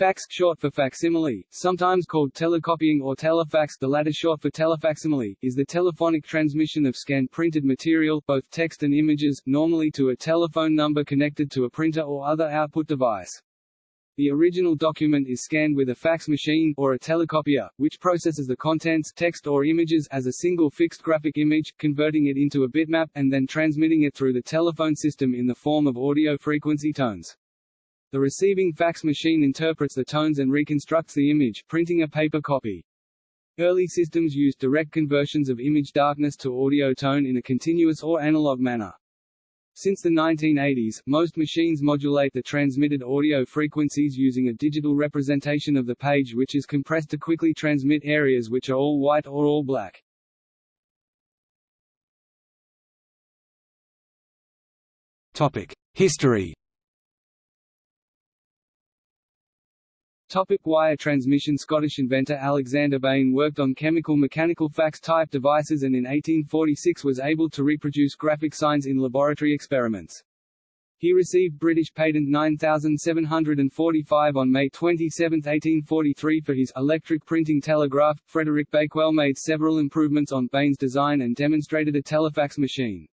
Fax short for facsimile, sometimes called telecopying or telefax the latter short for telefacsimile, is the telephonic transmission of scanned printed material both text and images, normally to a telephone number connected to a printer or other output device. The original document is scanned with a fax machine or a telecopier, which processes the contents text or images as a single fixed graphic image, converting it into a bitmap, and then transmitting it through the telephone system in the form of audio frequency tones. The receiving fax machine interprets the tones and reconstructs the image, printing a paper copy. Early systems used direct conversions of image darkness to audio tone in a continuous or analog manner. Since the 1980s, most machines modulate the transmitted audio frequencies using a digital representation of the page which is compressed to quickly transmit areas which are all white or all black. History Topic wire transmission Scottish inventor Alexander Bain worked on chemical mechanical fax-type devices and in 1846 was able to reproduce graphic signs in laboratory experiments. He received British patent 9745 on May 27, 1843 for his electric printing telegraph. Frederick Bakewell made several improvements on Bain's design and demonstrated a telefax machine.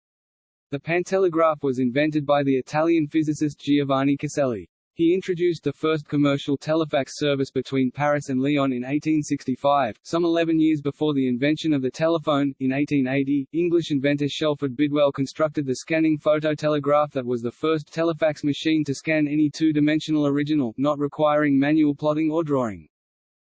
The pantelegraph was invented by the Italian physicist Giovanni Caselli. He introduced the first commercial telefax service between Paris and Lyon in 1865, some 11 years before the invention of the telephone. In 1880, English inventor Shelford Bidwell constructed the scanning phototelegraph that was the first telefax machine to scan any two-dimensional original, not requiring manual plotting or drawing.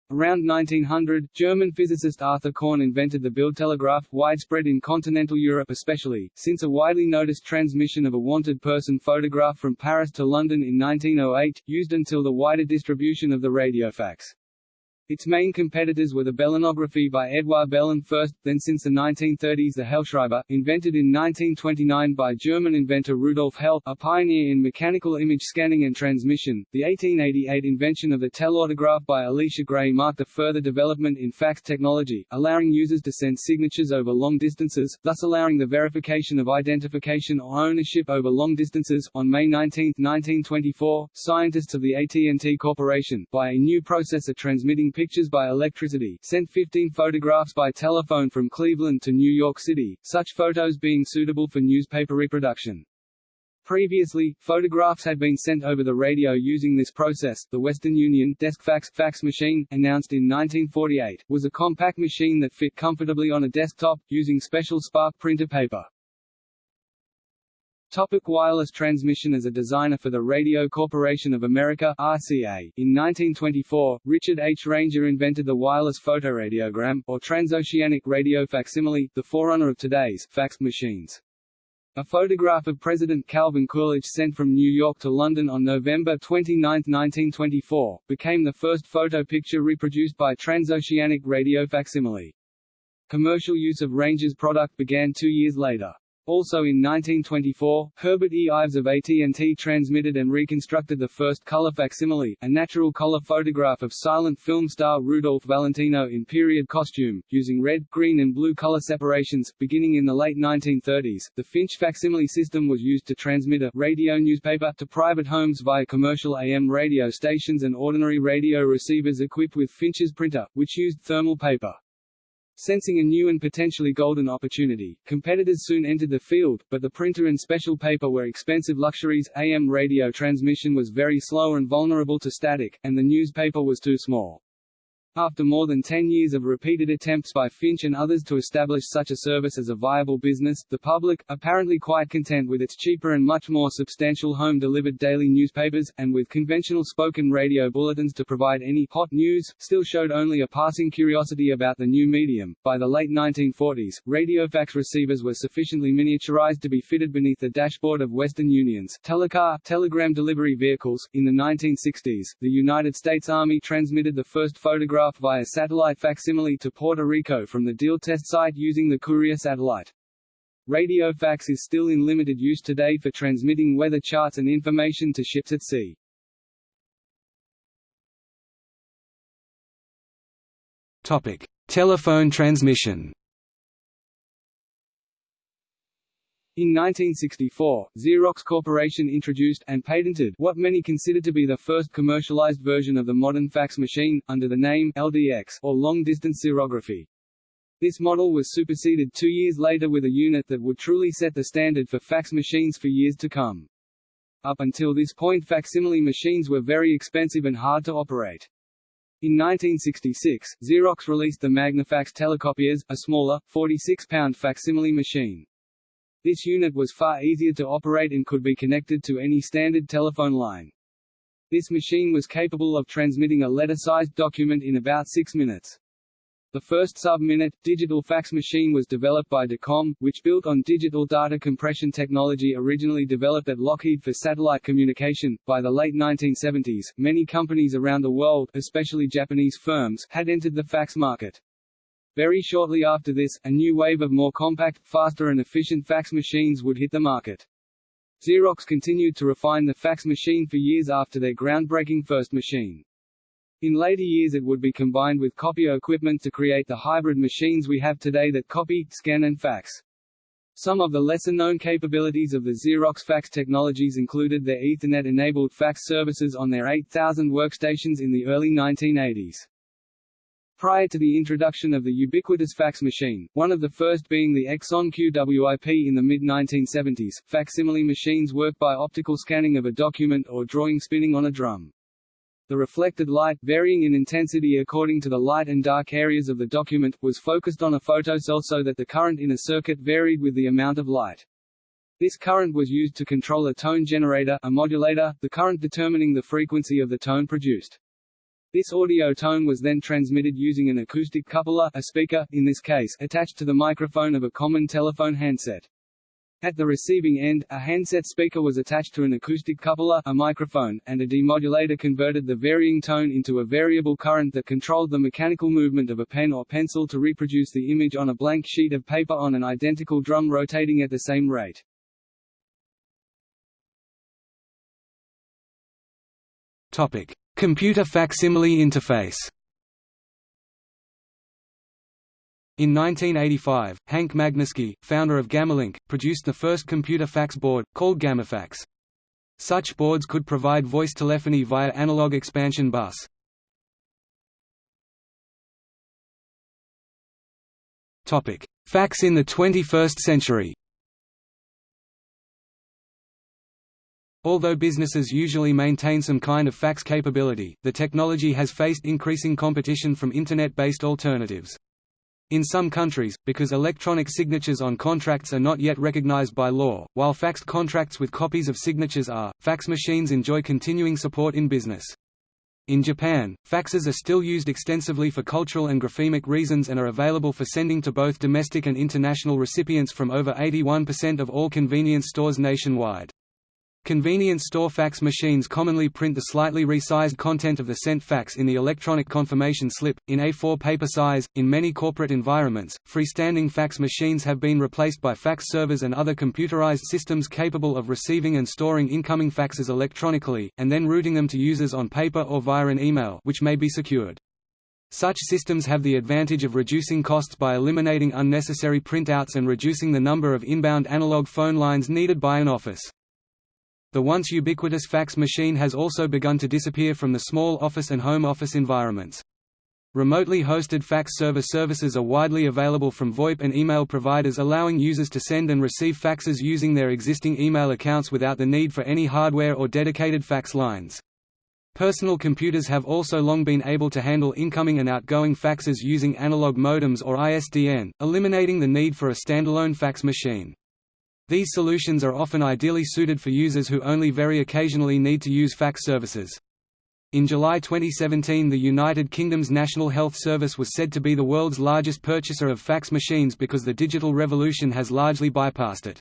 Around 1900, German physicist Arthur Korn invented the Bildtelegraph, widespread in continental Europe especially, since a widely noticed transmission of a wanted person photograph from Paris to London in 1908, used until the wider distribution of the radiofax. Its main competitors were the Belinograph by Edouard Belin first, then since the 1930s the Hellschreiber, invented in 1929 by German inventor Rudolf Hell, a pioneer in mechanical image scanning and transmission. The 1888 invention of the telautograph by Elisha Gray marked a further development in fax technology, allowing users to send signatures over long distances, thus allowing the verification of identification or ownership over long distances. On May 19, 1924, scientists of the AT&T Corporation, by a new processor transmitting pictures by electricity, sent 15 photographs by telephone from Cleveland to New York City, such photos being suitable for newspaper reproduction. Previously, photographs had been sent over the radio using this process. The Western Union DeskFax fax machine, announced in 1948, was a compact machine that fit comfortably on a desktop, using special spark printer paper. Topic wireless transmission As a designer for the Radio Corporation of America RCA, in 1924, Richard H. Ranger invented the wireless photoradiogram, or transoceanic radio facsimile, the forerunner of today's fax machines. A photograph of President Calvin Coolidge sent from New York to London on November 29, 1924, became the first photo picture reproduced by transoceanic radio facsimile. Commercial use of Ranger's product began two years later. Also in 1924, Herbert E. Ives of AT&T transmitted and reconstructed the first color facsimile, a natural color photograph of silent film star Rudolph Valentino in period costume, using red, green and blue color separations. Beginning in the late 1930s, the Finch facsimile system was used to transmit a radio newspaper to private homes via commercial AM radio stations and ordinary radio receivers equipped with Finch's printer, which used thermal paper. Sensing a new and potentially golden opportunity, competitors soon entered the field, but the printer and special paper were expensive luxuries, AM radio transmission was very slow and vulnerable to static, and the newspaper was too small. After more than 10 years of repeated attempts by Finch and others to establish such a service as a viable business, the public, apparently quite content with its cheaper and much more substantial home-delivered daily newspapers, and with conventional spoken radio bulletins to provide any hot news, still showed only a passing curiosity about the new medium. By the late 1940s, radiofax receivers were sufficiently miniaturized to be fitted beneath the dashboard of Western Union's telecar telegram delivery vehicles. In the 1960s, the United States Army transmitted the first photograph via satellite facsimile to Puerto Rico from the Deal test site using the Courier satellite. Radio fax is still in limited use today for transmitting weather charts and information to ships at sea. Topic: Telephone transmission. In 1964, Xerox Corporation introduced and patented what many consider to be the first commercialized version of the modern fax machine, under the name LDX, or long-distance xerography. This model was superseded two years later with a unit that would truly set the standard for fax machines for years to come. Up until this point facsimile machines were very expensive and hard to operate. In 1966, Xerox released the Magnafax telecopiers, a smaller, 46-pound facsimile machine. This unit was far easier to operate and could be connected to any standard telephone line. This machine was capable of transmitting a letter-sized document in about six minutes. The first sub-minute, digital fax machine was developed by Dacom, which built on digital data compression technology originally developed at Lockheed for satellite communication. By the late 1970s, many companies around the world, especially Japanese firms, had entered the fax market. Very shortly after this, a new wave of more compact, faster and efficient fax machines would hit the market. Xerox continued to refine the fax machine for years after their groundbreaking first machine. In later years it would be combined with copier equipment to create the hybrid machines we have today that copy, scan and fax. Some of the lesser-known capabilities of the Xerox fax technologies included their Ethernet-enabled fax services on their 8000 workstations in the early 1980s. Prior to the introduction of the ubiquitous fax machine, one of the first being the Exxon QWIP in the mid-1970s, facsimile machines work by optical scanning of a document or drawing spinning on a drum. The reflected light, varying in intensity according to the light and dark areas of the document, was focused on a photocell so that the current in a circuit varied with the amount of light. This current was used to control a tone generator a modulator, the current determining the frequency of the tone produced. This audio tone was then transmitted using an acoustic coupler a speaker, in this case, attached to the microphone of a common telephone handset. At the receiving end, a handset speaker was attached to an acoustic coupler a microphone, and a demodulator converted the varying tone into a variable current that controlled the mechanical movement of a pen or pencil to reproduce the image on a blank sheet of paper on an identical drum rotating at the same rate. Topic. Computer facsimile interface In 1985, Hank Magnuski, founder of Gammalink, produced the first computer fax board, called GammaFax. Such boards could provide voice telephony via analog expansion bus. Fax in the 21st century Although businesses usually maintain some kind of fax capability, the technology has faced increasing competition from Internet-based alternatives. In some countries, because electronic signatures on contracts are not yet recognized by law, while faxed contracts with copies of signatures are, fax machines enjoy continuing support in business. In Japan, faxes are still used extensively for cultural and graphemic reasons and are available for sending to both domestic and international recipients from over 81% of all convenience stores nationwide. Convenience store fax machines commonly print the slightly resized content of the sent fax in the electronic confirmation slip, in A4 paper size. In many corporate environments, freestanding fax machines have been replaced by fax servers and other computerized systems capable of receiving and storing incoming faxes electronically, and then routing them to users on paper or via an email which may be secured. Such systems have the advantage of reducing costs by eliminating unnecessary printouts and reducing the number of inbound analog phone lines needed by an office. The once ubiquitous fax machine has also begun to disappear from the small office and home office environments. Remotely hosted fax server services are widely available from VoIP and email providers allowing users to send and receive faxes using their existing email accounts without the need for any hardware or dedicated fax lines. Personal computers have also long been able to handle incoming and outgoing faxes using analog modems or ISDN, eliminating the need for a standalone fax machine. These solutions are often ideally suited for users who only very occasionally need to use fax services. In July 2017 the United Kingdom's National Health Service was said to be the world's largest purchaser of fax machines because the digital revolution has largely bypassed it.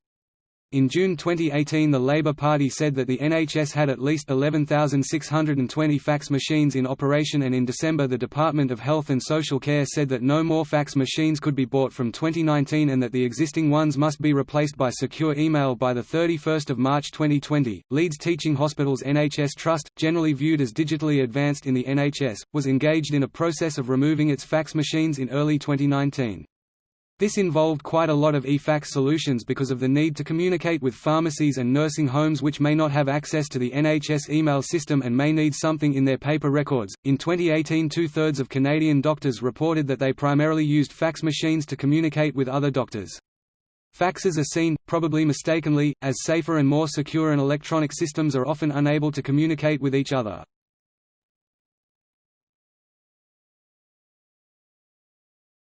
In June 2018 the Labour Party said that the NHS had at least 11,620 fax machines in operation and in December the Department of Health and Social Care said that no more fax machines could be bought from 2019 and that the existing ones must be replaced by secure email by 31 March 2020. Leeds Teaching Hospitals NHS Trust, generally viewed as digitally advanced in the NHS, was engaged in a process of removing its fax machines in early 2019. This involved quite a lot of eFax solutions because of the need to communicate with pharmacies and nursing homes which may not have access to the NHS email system and may need something in their paper records. In 2018, two thirds of Canadian doctors reported that they primarily used fax machines to communicate with other doctors. Faxes are seen, probably mistakenly, as safer and more secure and electronic systems are often unable to communicate with each other.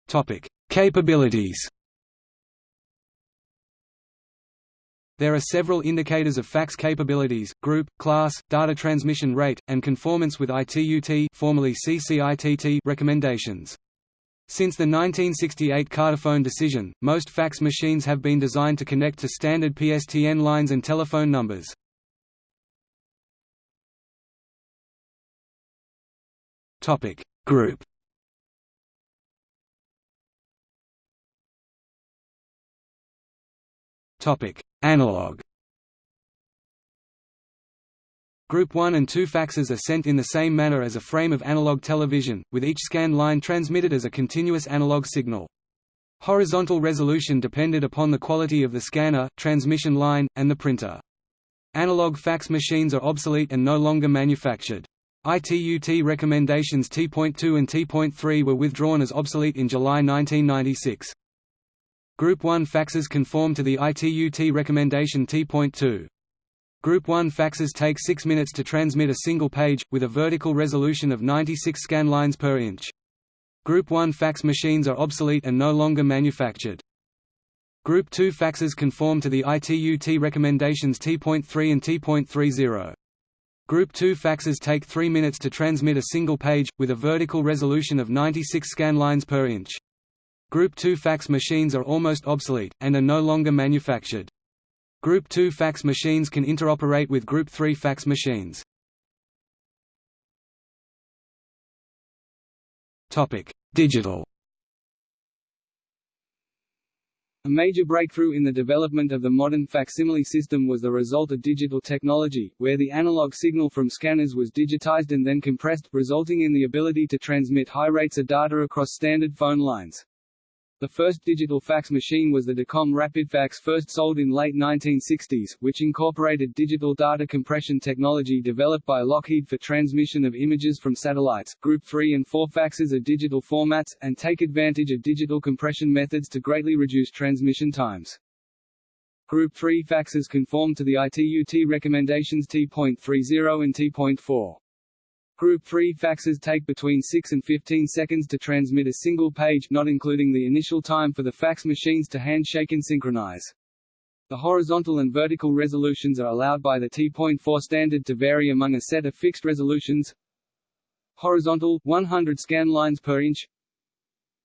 Topic: Capabilities There are several indicators of fax capabilities, group, class, data transmission rate, and conformance with ITU-T formerly CCITT recommendations. Since the 1968 Carterfone decision, most fax machines have been designed to connect to standard PSTN lines and telephone numbers. Group Topic: Analog. Group 1 and 2 faxes are sent in the same manner as a frame of analog television, with each scan line transmitted as a continuous analog signal. Horizontal resolution depended upon the quality of the scanner, transmission line, and the printer. Analog fax machines are obsolete and no longer manufactured. ITU-T recommendations T.2 and T.3 were withdrawn as obsolete in July 1996. Group 1 faxes conform to the ITU-T recommendation T.2. Group 1 faxes take 6 minutes to transmit a single page, with a vertical resolution of 96 scan lines per inch. Group 1 fax machines are obsolete and no longer manufactured. Group 2 faxes conform to the ITU-T recommendations T.3 and T.30. Group 2 faxes take 3 minutes to transmit a single page, with a vertical resolution of 96 scan lines per inch. Group 2 fax machines are almost obsolete, and are no longer manufactured. Group 2 fax machines can interoperate with Group 3 fax machines. Digital A major breakthrough in the development of the modern facsimile system was the result of digital technology, where the analog signal from scanners was digitized and then compressed, resulting in the ability to transmit high rates of data across standard phone lines. The first digital fax machine was the Dacom RapidFax first sold in late 1960s, which incorporated digital data compression technology developed by Lockheed for transmission of images from satellites. Group 3 and 4 faxes are digital formats, and take advantage of digital compression methods to greatly reduce transmission times. Group 3 faxes conform to the ITU-T recommendations T.30 and T.4. Group 3 faxes take between 6 and 15 seconds to transmit a single page not including the initial time for the fax machines to handshake and synchronize. The horizontal and vertical resolutions are allowed by the T.4 standard to vary among a set of fixed resolutions. Horizontal 100 scan lines per inch.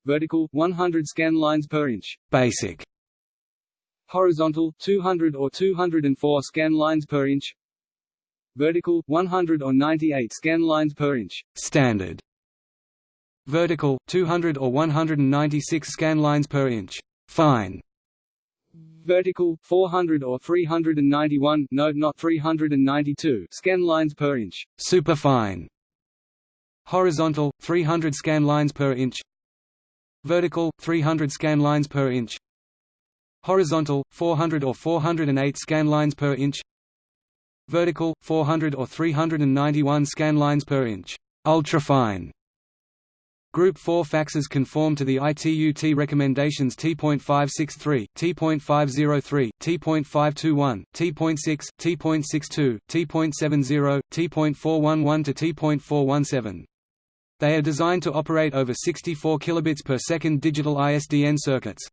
Vertical 100 scan lines per inch. Basic. Horizontal 200 or 204 scan lines per inch vertical 100 or 98 scan lines per inch standard. Vertical 200 or 196 scan lines per inch fine. Vertical 400 or 391 no not 392 scan lines per inch superfine horizontal 300 scan lines per inch. Vertical 300 scan lines per inch. Horizontal 400 or 408 scan lines per inch vertical 400 or 391 scan lines per inch ultrafine Group 4 faxes conform to the ITU-T recommendations T.563, T.503, T.521, T.6, T.62, T.70, T.411 to T.417. They are designed to operate over 64 kilobits per second digital ISDN circuits.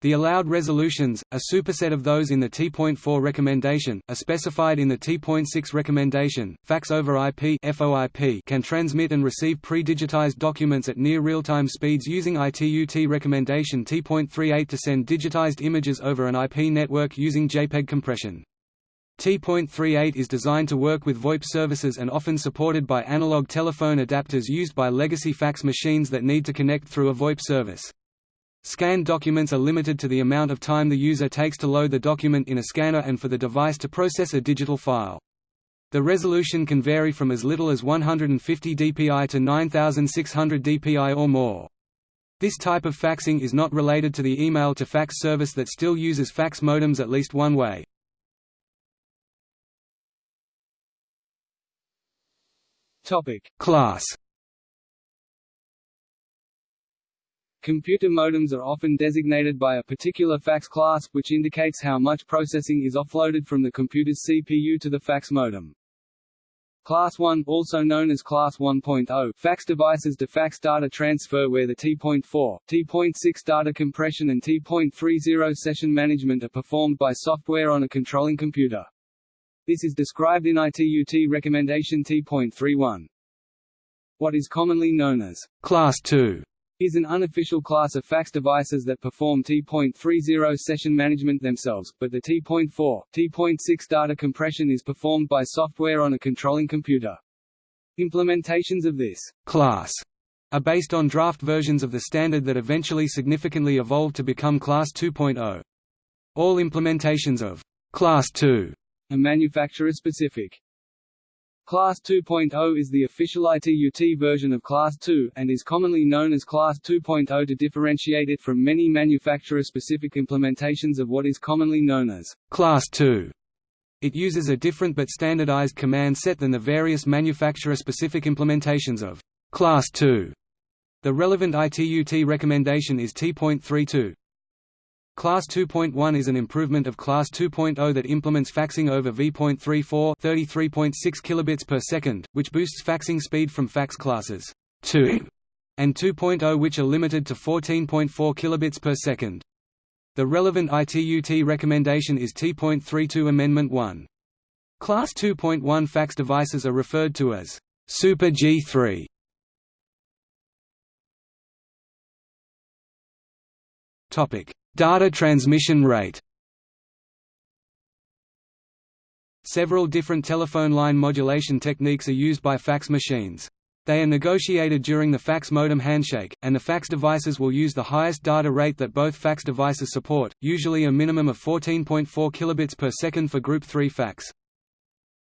The allowed resolutions, a superset of those in the T.4 recommendation, are specified in the T.6 recommendation. Fax over IP (FOIP) can transmit and receive pre-digitized documents at near real-time speeds using ITU-T recommendation T.38 to send digitized images over an IP network using JPEG compression. T.38 is designed to work with VoIP services and often supported by analog telephone adapters used by legacy fax machines that need to connect through a VoIP service. Scanned documents are limited to the amount of time the user takes to load the document in a scanner and for the device to process a digital file. The resolution can vary from as little as 150 dpi to 9600 dpi or more. This type of faxing is not related to the email to fax service that still uses fax modems at least one way. Topic: Class Computer modems are often designated by a particular fax class, which indicates how much processing is offloaded from the computer's CPU to the fax modem. Class 1, also known as Class 1.0, fax devices to fax data transfer where the T.4, T.6 data compression and T.30 session management are performed by software on a controlling computer. This is described in ITU-T recommendation T.31. What is commonly known as Class 2 is an unofficial class of fax devices that perform T.30 session management themselves, but the T.4, T.6 data compression is performed by software on a controlling computer. Implementations of this class are based on draft versions of the standard that eventually significantly evolved to become Class 2.0. All implementations of Class 2 are manufacturer-specific. Class 2.0 is the official ITU-T version of Class 2, and is commonly known as Class 2.0 to differentiate it from many manufacturer-specific implementations of what is commonly known as Class 2. It uses a different but standardized command set than the various manufacturer-specific implementations of Class 2. The relevant ITU-T recommendation is T.32. Class 2.1 is an improvement of Class 2.0 that implements faxing over V.34 33.6 kilobits per second, which boosts faxing speed from fax classes 2 and 2.0 which are limited to 14.4 kilobits per second. The relevant ITU-T recommendation is T.32 Amendment 1. Class 2.1 fax devices are referred to as Super G3. Topic: Data transmission rate Several different telephone line modulation techniques are used by fax machines. They are negotiated during the fax modem handshake, and the fax devices will use the highest data rate that both fax devices support, usually a minimum of 14.4 kilobits per second for Group 3 fax.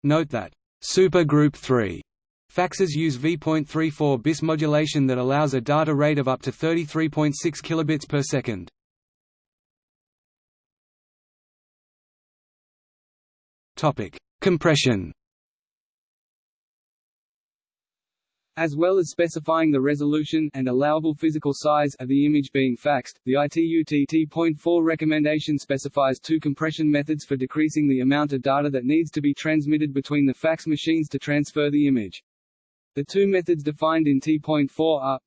Note that Super Group 3 faxes use V.34 bis modulation that allows a data rate of up to 33.6 kilobits per second. Topic: Compression. As well as specifying the resolution and allowable physical size of the image being faxed, the ITU-T T.4 recommendation specifies two compression methods for decreasing the amount of data that needs to be transmitted between the fax machines to transfer the image. The two methods defined in T.4 are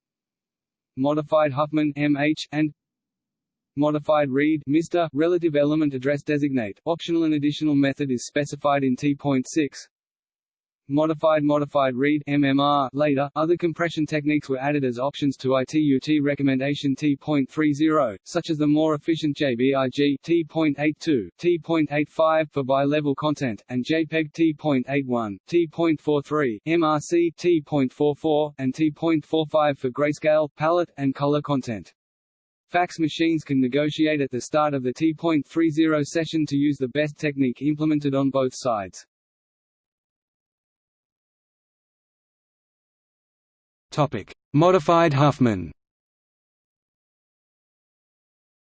modified Huffman MH and Modified read Mr. relative element address designate. Optional an additional method is specified in T.6. Modified modified read MMR later other compression techniques were added as options to ITU-T recommendation T.30 such as the more efficient JBIG T.82 T.85 for bi-level content and JPEG T.81 T.43 MRC T.44 and T.45 for grayscale palette and color content Fax machines can negotiate at the start of the T.30 session to use the best technique implemented on both sides. Topic: Modified Huffman.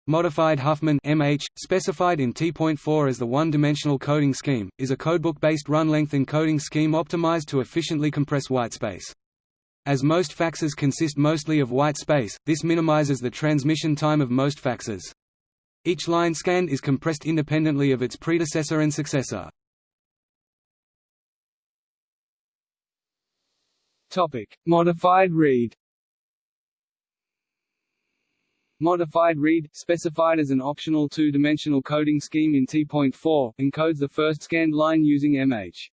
Modified Huffman MH, specified in T.4 as the one-dimensional coding scheme, is a codebook-based run-length encoding scheme optimized to efficiently compress whitespace. As most faxes consist mostly of white space, this minimizes the transmission time of most faxes. Each line scanned is compressed independently of its predecessor and successor. Topic: Modified read. Modified read, specified as an optional two-dimensional coding scheme in T.4, encodes the first scanned line using MH.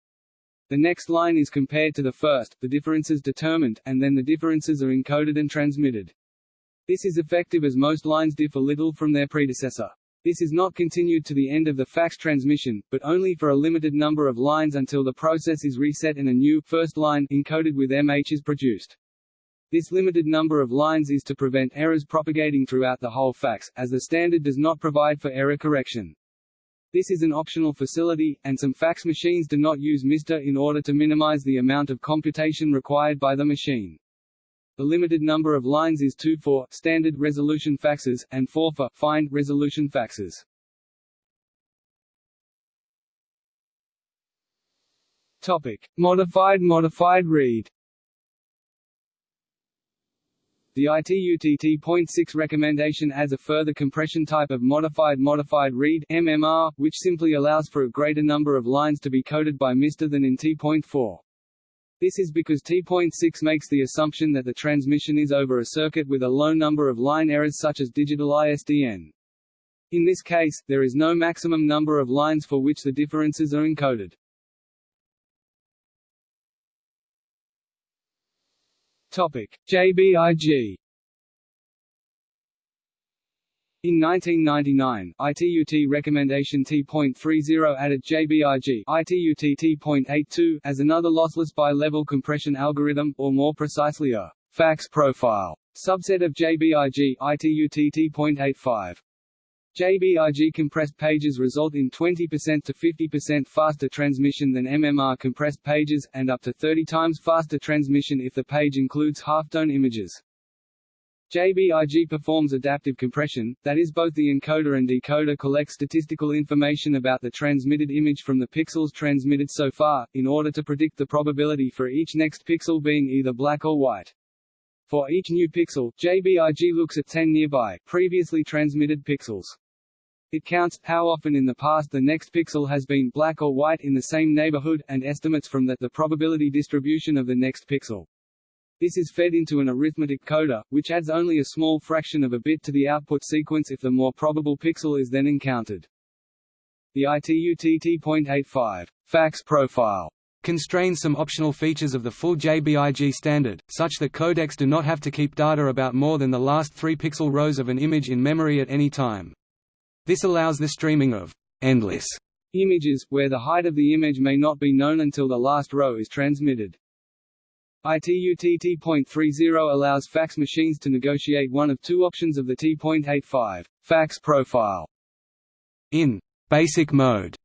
The next line is compared to the first, the differences determined, and then the differences are encoded and transmitted. This is effective as most lines differ little from their predecessor. This is not continued to the end of the fax transmission, but only for a limited number of lines until the process is reset and a new first line encoded with MH is produced. This limited number of lines is to prevent errors propagating throughout the whole fax, as the standard does not provide for error correction. This is an optional facility, and some fax machines do not use MR in order to minimize the amount of computation required by the machine. The limited number of lines is 2 for standard resolution faxes, and 4 for fine resolution faxes. Topic: Modified Modified read. The ITUTT.6 recommendation adds a further compression type of modified modified read MMR, which simply allows for a greater number of lines to be coded by MR than in T.4. This is because T.6 makes the assumption that the transmission is over a circuit with a low number of line errors such as digital ISDN. In this case, there is no maximum number of lines for which the differences are encoded. Topic: JBIG in 1999, ITUT recommendation T.30 added JBIG ITUT T.82 as another lossless bi-level compression algorithm, or more precisely a fax profile subset of JBIG ITUT T.85. JBIG compressed pages result in 20% to 50% faster transmission than MMR compressed pages, and up to 30 times faster transmission if the page includes halftone images. JBIG performs adaptive compression, that is both the encoder and decoder collect statistical information about the transmitted image from the pixels transmitted so far, in order to predict the probability for each next pixel being either black or white. For each new pixel, JBIG looks at 10 nearby, previously transmitted pixels. It counts, how often in the past the next pixel has been black or white in the same neighborhood, and estimates from that the probability distribution of the next pixel. This is fed into an arithmetic coder, which adds only a small fraction of a bit to the output sequence if the more probable pixel is then encountered. The ITUTT.85 fax profile constrains some optional features of the full JBIG standard, such that codecs do not have to keep data about more than the last three pixel rows of an image in memory at any time. This allows the streaming of endless images, where the height of the image may not be known until the last row is transmitted. ITUTT.30 allows fax machines to negotiate one of two options of the T.85 fax profile. In basic mode,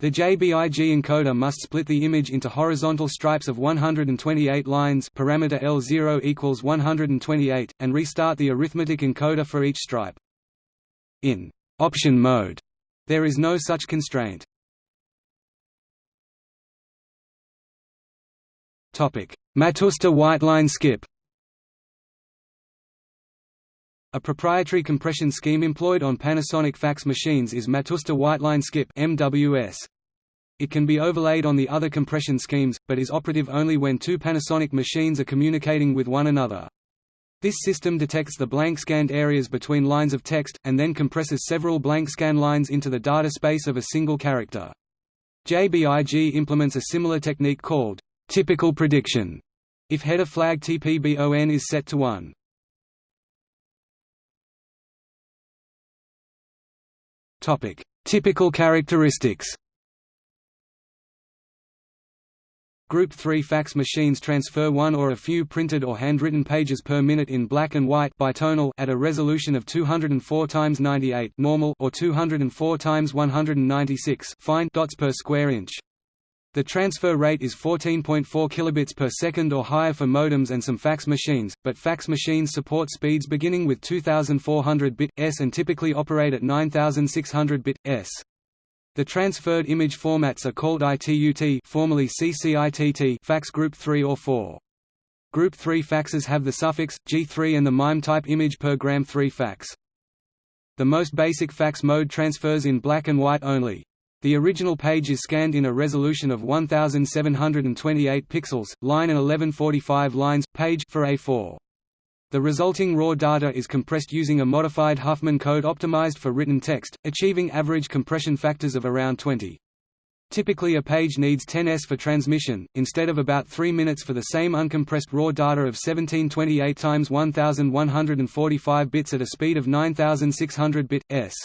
the JBIG encoder must split the image into horizontal stripes of 128 lines parameter L0 equals 128, and restart the arithmetic encoder for each stripe. In option mode. There is no such constraint. Topic: Matsushita whiteline skip. A proprietary compression scheme employed on Panasonic fax machines is Matsushita whiteline skip (MWS). It can be overlaid on the other compression schemes, but is operative only when two Panasonic machines are communicating with one another. This system detects the blank scanned areas between lines of text, and then compresses several blank scan lines into the data space of a single character. JBIG implements a similar technique called typical prediction if header flag TPBON is set to 1. Topic: Typical characteristics. Group 3 fax machines transfer one or a few printed or handwritten pages per minute in black and white bitonal at a resolution of 204 x 98 normal or 204 x 196 fine dots per square inch. The transfer rate is 14.4 kilobits per second or higher for modems and some fax machines, but fax machines support speeds beginning with 2400 bit s and typically operate at 9600 bit s. The transferred image formats are called ITUT formerly CCITT fax group 3 or 4. Group 3 faxes have the suffix, G3 and the MIME type image per gram 3 fax. The most basic fax mode transfers in black and white only. The original page is scanned in a resolution of 1728 pixels, line and 1145 lines, page for A4. The resulting raw data is compressed using a modified Huffman code optimized for written text, achieving average compression factors of around 20. Typically a page needs 10s for transmission, instead of about 3 minutes for the same uncompressed raw data of 1728 times 1145 bits at a speed of 9600 bit s.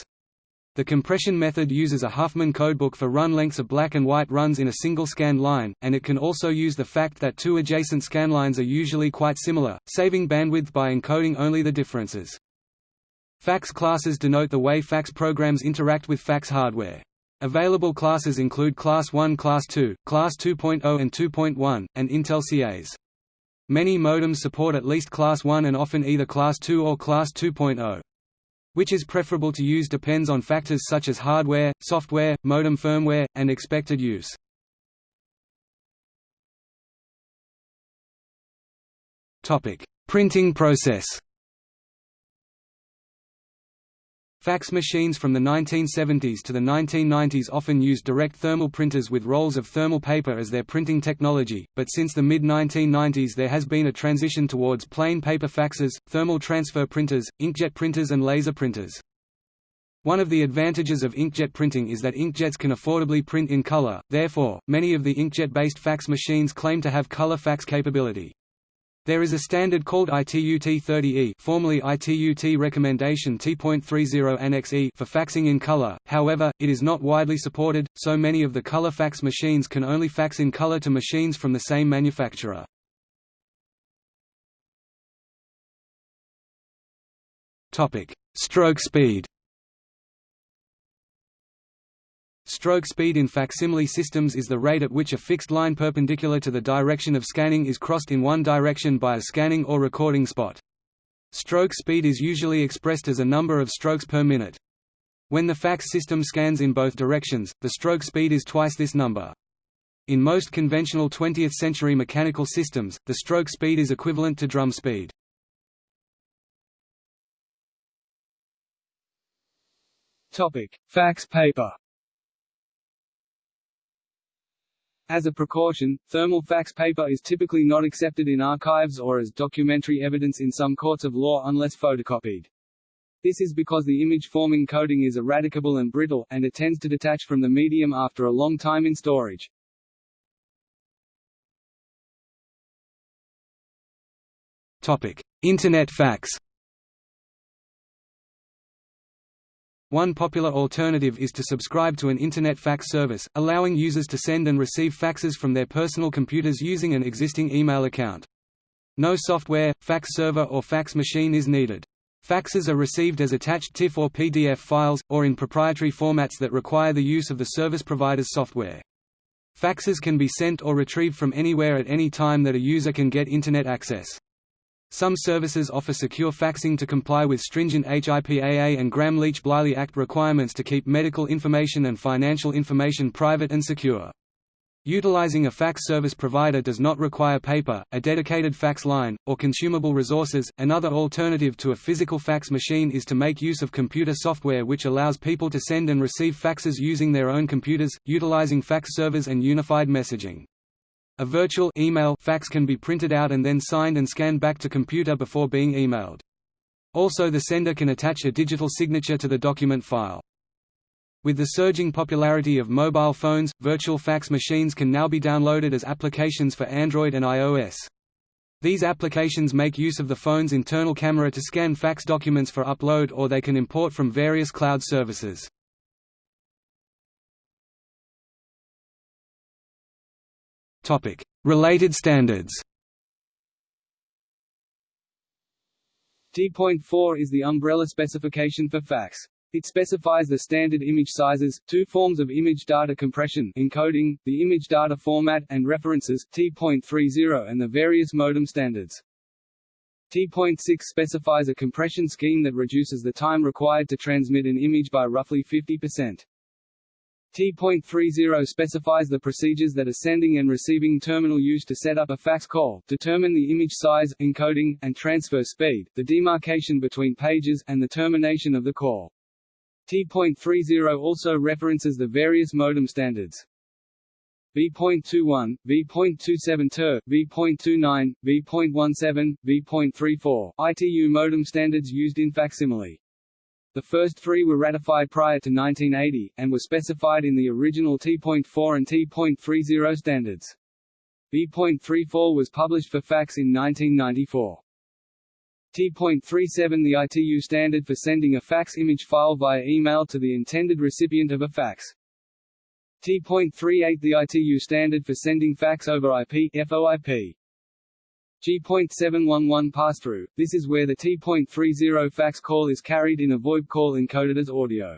The compression method uses a Huffman codebook for run lengths of black and white runs in a single scan line, and it can also use the fact that two adjacent scanlines are usually quite similar, saving bandwidth by encoding only the differences. Fax classes denote the way fax programs interact with fax hardware. Available classes include Class 1 Class 2, Class 2.0 and 2.1, and Intel CAS. Many modems support at least Class 1 and often either Class 2 or Class 2.0. Which is preferable to use depends on factors such as hardware, software, modem firmware, and expected use. Printing process Fax machines from the 1970s to the 1990s often used direct thermal printers with rolls of thermal paper as their printing technology, but since the mid-1990s there has been a transition towards plain paper faxes, thermal transfer printers, inkjet printers and laser printers. One of the advantages of inkjet printing is that inkjets can affordably print in color, therefore, many of the inkjet-based fax machines claim to have color fax capability. There is a standard called ITU T30E formerly ITU-T recommendation T.30 Annex E for faxing in color, however, it is not widely supported, so many of the color fax machines can only fax in color to machines from the same manufacturer. Stroke speed Stroke speed in facsimile systems is the rate at which a fixed line perpendicular to the direction of scanning is crossed in one direction by a scanning or recording spot. Stroke speed is usually expressed as a number of strokes per minute. When the fax system scans in both directions, the stroke speed is twice this number. In most conventional 20th-century mechanical systems, the stroke speed is equivalent to drum speed. Topic: Fax paper As a precaution, thermal fax paper is typically not accepted in archives or as documentary evidence in some courts of law unless photocopied. This is because the image-forming coating is eradicable and brittle, and it tends to detach from the medium after a long time in storage. Internet fax One popular alternative is to subscribe to an Internet fax service, allowing users to send and receive faxes from their personal computers using an existing email account. No software, fax server or fax machine is needed. Faxes are received as attached TIFF or PDF files, or in proprietary formats that require the use of the service provider's software. Faxes can be sent or retrieved from anywhere at any time that a user can get Internet access. Some services offer secure faxing to comply with stringent HIPAA and Gramm-Leach-Bliley Act requirements to keep medical information and financial information private and secure. Utilizing a fax service provider does not require paper, a dedicated fax line, or consumable resources. Another alternative to a physical fax machine is to make use of computer software which allows people to send and receive faxes using their own computers, utilizing fax servers and unified messaging. A virtual email fax can be printed out and then signed and scanned back to computer before being emailed. Also the sender can attach a digital signature to the document file. With the surging popularity of mobile phones, virtual fax machines can now be downloaded as applications for Android and iOS. These applications make use of the phone's internal camera to scan fax documents for upload or they can import from various cloud services. Related standards T.4 is the umbrella specification for fax. It specifies the standard image sizes, two forms of image data compression encoding, the image data format, and references, T.30 and the various modem standards. T.6 specifies a compression scheme that reduces the time required to transmit an image by roughly 50%. T.30 specifies the procedures that a sending and receiving terminal use to set up a fax call, determine the image size, encoding, and transfer speed, the demarcation between pages, and the termination of the call. T.30 also references the various modem standards. V.21, V.27 TER, V.29, V.17, V.34, ITU modem standards used in facsimile. The first three were ratified prior to 1980, and were specified in the original T.4 and T.30 standards. V.34 was published for fax in 1994. T.37 The ITU standard for sending a fax image file via email to the intended recipient of a fax. T.38 The ITU standard for sending fax over IP FOIP. G.711 pass-through, this is where the T.30 fax call is carried in a VoIP call encoded as audio.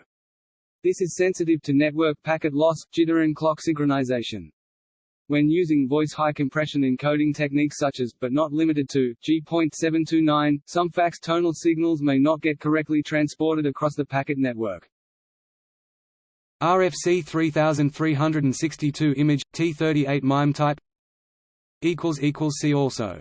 This is sensitive to network packet loss, jitter and clock synchronization. when using voice high compression encoding techniques such as, but not limited to, G.729, some fax tonal signals may not get correctly transported across the packet network. RFC 3362 image, T38 MIME type See also